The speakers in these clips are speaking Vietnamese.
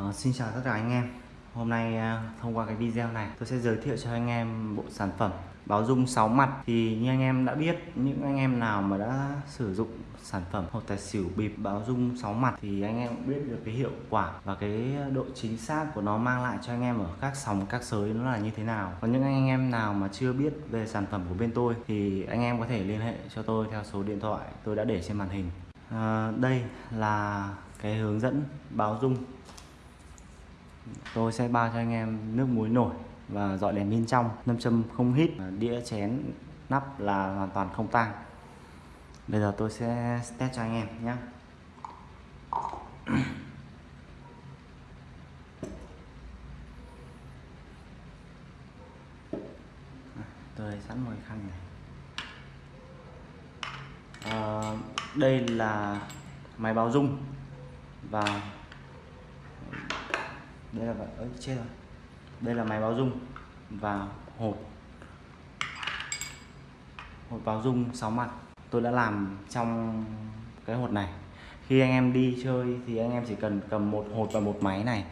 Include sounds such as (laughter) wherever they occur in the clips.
Uh, xin chào tất cả anh em. Hôm nay uh, thông qua cái video này tôi sẽ giới thiệu cho anh em bộ sản phẩm báo dung 6 mặt. Thì như anh em đã biết những anh em nào mà đã sử dụng sản phẩm hột tài xỉu bịp báo dung 6 mặt thì anh em biết được cái hiệu quả và cái độ chính xác của nó mang lại cho anh em ở các sòng các sới nó là như thế nào. Còn những anh em nào mà chưa biết về sản phẩm của bên tôi thì anh em có thể liên hệ cho tôi theo số điện thoại tôi đã để trên màn hình. Uh, đây là cái hướng dẫn báo dung tôi sẽ bao cho anh em nước muối nổi và dọi đèn bên trong nâm châm không hít đĩa chén nắp là hoàn toàn không tang. Bây giờ tôi sẽ test cho anh em nhé. (clears throat) Tôi sẵn mồi khăn này. À, đây là máy báo dung và đây là ấy chết rồi. Đây là máy báo dung và hộp. Hột báo dung 6 mặt. Tôi đã làm trong cái hột này. Khi anh em đi chơi thì anh em chỉ cần cầm một hột và một máy này.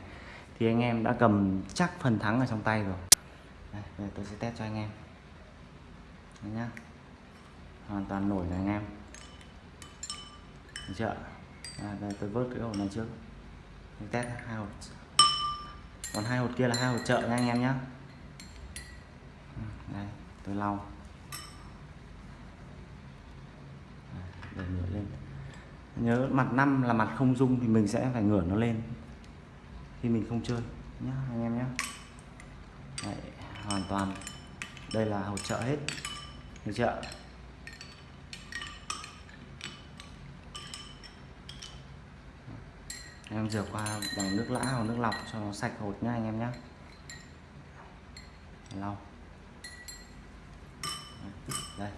Thì anh em đã cầm chắc phần thắng ở trong tay rồi. Đây, bây giờ tôi sẽ test cho anh em. Đấy nhá. Hoàn toàn nổi này anh em. Được chưa? À, đây tôi vớt cái hột này trước. Tôi test hai hột còn hai hột kia là hai hột trợ nha anh em nhé ừ, đây, tôi lau. Để ngửa lên. Nhớ mặt năm là mặt không dung thì mình sẽ phải ngửa nó lên khi mình không chơi nhá, anh em nhé hoàn toàn. Đây là hỗ trợ hết. Được chưa em rửa qua bằng nước lã hoặc nước lọc cho nó sạch hột nhá anh em nhé lau. Đây.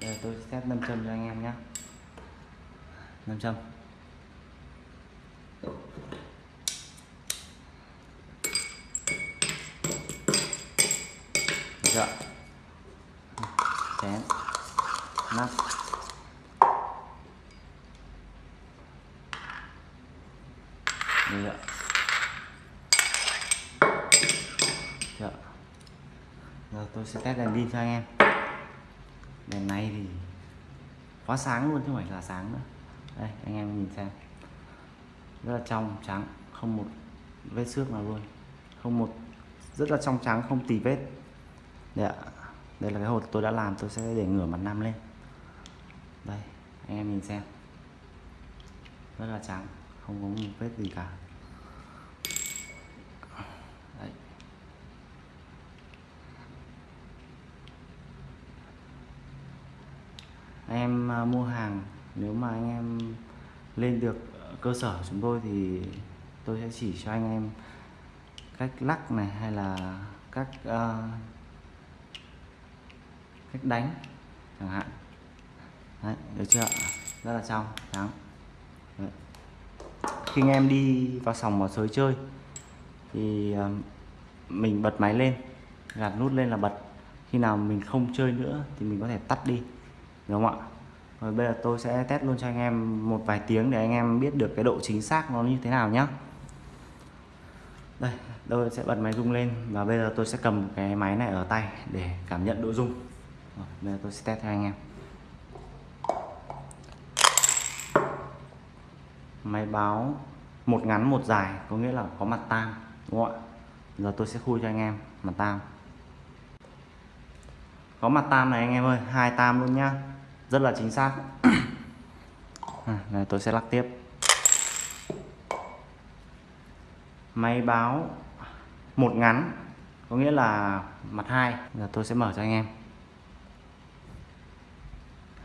Đây, tôi sẽ nâm châm cho anh em nhé 5 châm chưa chén nắp được chưa giờ tôi sẽ test đèn pin cho anh em. Đèn này thì quá sáng luôn, chứ không phải là sáng nữa. Đây, anh em nhìn xem. Rất là trong trắng, không một vết xước nào luôn. Không một, rất là trong trắng, không tì vết. Đây ạ đây là cái hột tôi đã làm, tôi sẽ để ngửa mặt nam lên đây anh em nhìn xem. Rất là trắng không có một vết gì cả. Đấy. anh em à, mua hàng nếu mà anh em lên được cơ sở chúng tôi thì tôi sẽ chỉ cho anh em cách lắc này hay là cách uh, cách đánh chẳng hạn. Đấy, được chưa? Rất là trong trắng Đấy. khi anh em đi vào sòng vào sới chơi thì ờ, mình bật máy lên gạt nút lên là bật. Khi nào mình không chơi nữa thì mình có thể tắt đi đúng không ạ? Rồi bây giờ tôi sẽ test luôn cho anh em một vài tiếng để anh em biết được cái độ chính xác nó như thế nào nhá. Đây tôi sẽ bật máy rung lên và bây giờ tôi sẽ cầm cái máy này ở tay để cảm nhận độ rung. Rồi, bây giờ tôi sẽ test cho anh em. Máy báo một ngắn một dài có nghĩa là có mặt tam đúng không ạ? Giờ tôi sẽ khui cho anh em mặt tam có mặt tam này anh em ơi hai tam luôn nhá. Rất là chính xác. (coughs) À, này tôi sẽ lắc tiếp. Máy báo một ngắn có nghĩa là mặt hai. Giờ tôi sẽ mở cho anh em.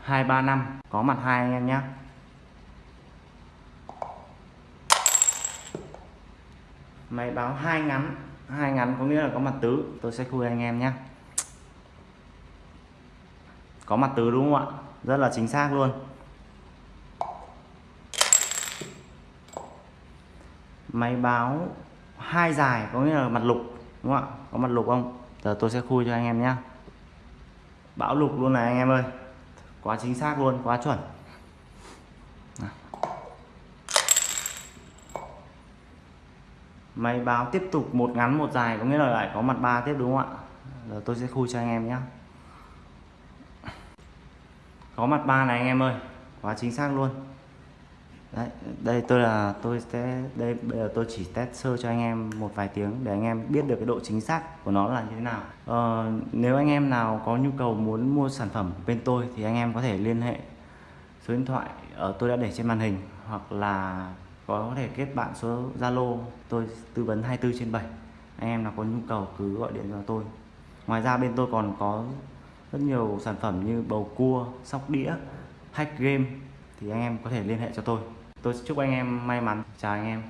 Hai ba năm có mặt hai anh em nhé máy báo hai ngắn. Hai ngắn có nghĩa là có mặt tứ. Tôi sẽ khui anh em nhé. Có mặt tứ đúng không ạ? Rất là chính xác luôn. Máy báo hai dài có nghĩa là mặt lục, đúng không ạ? Có mặt lục không? Giờ tôi sẽ khui cho anh em nhé. Bão lục luôn này anh em ơi. Quá chính xác luôn, quá chuẩn. Máy báo tiếp tục một ngắn một dài có nghĩa là lại có mặt ba tiếp đúng không ạ? Giờ tôi sẽ khui cho anh em nhé có mặt ba này anh em ơi quá chính xác luôn. Đấy đây tôi là tôi sẽ đây bây giờ tôi chỉ test sơ cho anh em một vài tiếng để anh em biết được cái độ chính xác của nó là như thế nào. Ờ, nếu anh em nào có nhu cầu muốn mua sản phẩm bên tôi thì anh em có thể liên hệ số điện thoại ở tôi đã để trên màn hình hoặc là có thể kết bạn số Zalo tôi tư vấn 24 trên 7 anh em nào có nhu cầu cứ gọi điện cho tôi. Ngoài ra bên tôi còn có rất nhiều sản phẩm như bầu cua, sóc đĩa, hack game. Thì anh em có thể liên hệ cho tôi. Tôi chúc anh em may mắn. Chào anh em.